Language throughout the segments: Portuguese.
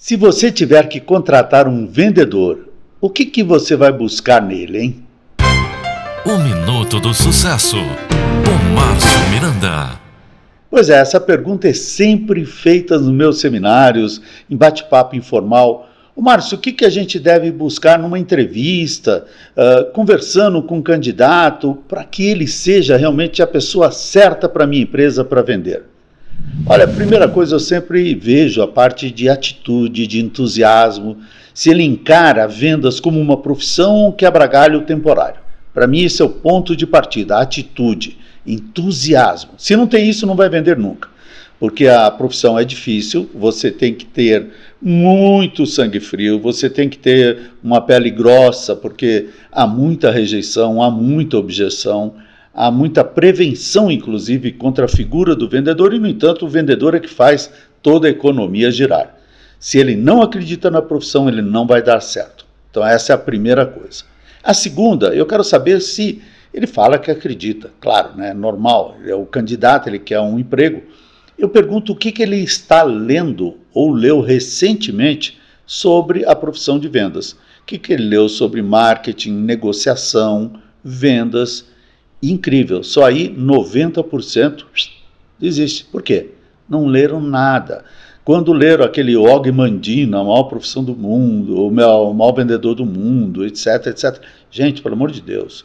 Se você tiver que contratar um vendedor, o que, que você vai buscar nele, hein? O Minuto do Sucesso, com Márcio Miranda. Pois é, essa pergunta é sempre feita nos meus seminários, em bate-papo informal. O Márcio, o que, que a gente deve buscar numa entrevista, uh, conversando com um candidato, para que ele seja realmente a pessoa certa para a minha empresa para vender? Olha, a primeira coisa eu sempre vejo a parte de atitude, de entusiasmo, se ele encara vendas como uma profissão ou um quebra-galho temporário. Para mim, esse é o ponto de partida, atitude, entusiasmo. Se não tem isso, não vai vender nunca. Porque a profissão é difícil, você tem que ter muito sangue frio, você tem que ter uma pele grossa, porque há muita rejeição, há muita objeção, há muita prevenção, inclusive, contra a figura do vendedor, e, no entanto, o vendedor é que faz toda a economia girar. Se ele não acredita na profissão, ele não vai dar certo. Então, essa é a primeira coisa. A segunda, eu quero saber se ele fala que acredita, claro, né, normal, é o candidato, ele quer um emprego. Eu pergunto o que, que ele está lendo ou leu recentemente sobre a profissão de vendas. O que, que ele leu sobre marketing, negociação, vendas, incrível. Só aí 90% desiste. Por quê? Não leram nada. Quando leram aquele Og Mandino, a maior profissão do mundo, o maior vendedor do mundo, etc, etc. Gente, pelo amor de Deus,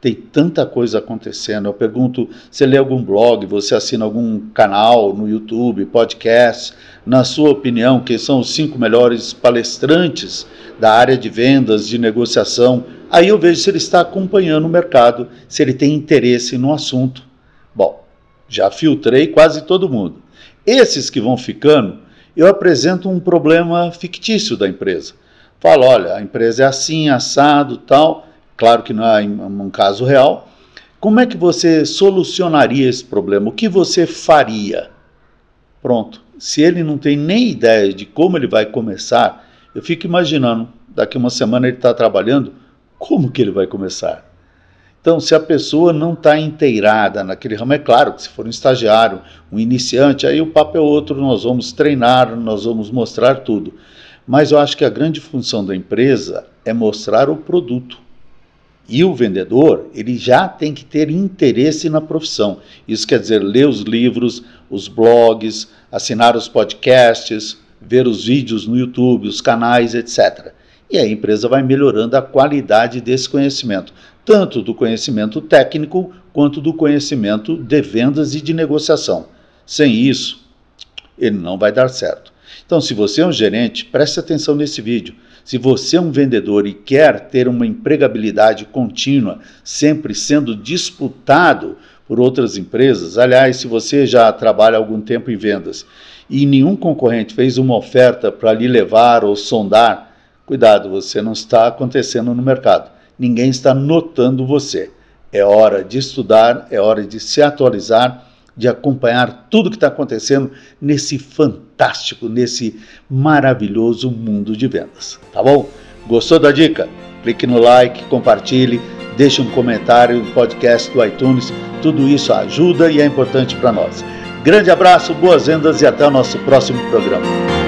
tem tanta coisa acontecendo. Eu pergunto, você lê algum blog, você assina algum canal no YouTube, podcast? Na sua opinião, quem são os cinco melhores palestrantes da área de vendas, de negociação Aí eu vejo se ele está acompanhando o mercado, se ele tem interesse no assunto. Bom, já filtrei quase todo mundo. Esses que vão ficando, eu apresento um problema fictício da empresa. Falo, olha, a empresa é assim, assado, tal. Claro que não é um caso real. Como é que você solucionaria esse problema? O que você faria? Pronto. Se ele não tem nem ideia de como ele vai começar, eu fico imaginando, daqui uma semana ele está trabalhando, como que ele vai começar? Então, se a pessoa não está inteirada naquele ramo, é claro que se for um estagiário, um iniciante, aí o papo é outro, nós vamos treinar, nós vamos mostrar tudo. Mas eu acho que a grande função da empresa é mostrar o produto. E o vendedor, ele já tem que ter interesse na profissão. Isso quer dizer ler os livros, os blogs, assinar os podcasts, ver os vídeos no YouTube, os canais, etc e a empresa vai melhorando a qualidade desse conhecimento, tanto do conhecimento técnico quanto do conhecimento de vendas e de negociação. Sem isso, ele não vai dar certo. Então, se você é um gerente, preste atenção nesse vídeo. Se você é um vendedor e quer ter uma empregabilidade contínua, sempre sendo disputado por outras empresas, aliás, se você já trabalha algum tempo em vendas e nenhum concorrente fez uma oferta para lhe levar ou sondar Cuidado, você não está acontecendo no mercado. Ninguém está notando você. É hora de estudar, é hora de se atualizar, de acompanhar tudo que está acontecendo nesse fantástico, nesse maravilhoso mundo de vendas. Tá bom? Gostou da dica? Clique no like, compartilhe, deixe um comentário no podcast do iTunes. Tudo isso ajuda e é importante para nós. Grande abraço, boas vendas e até o nosso próximo programa.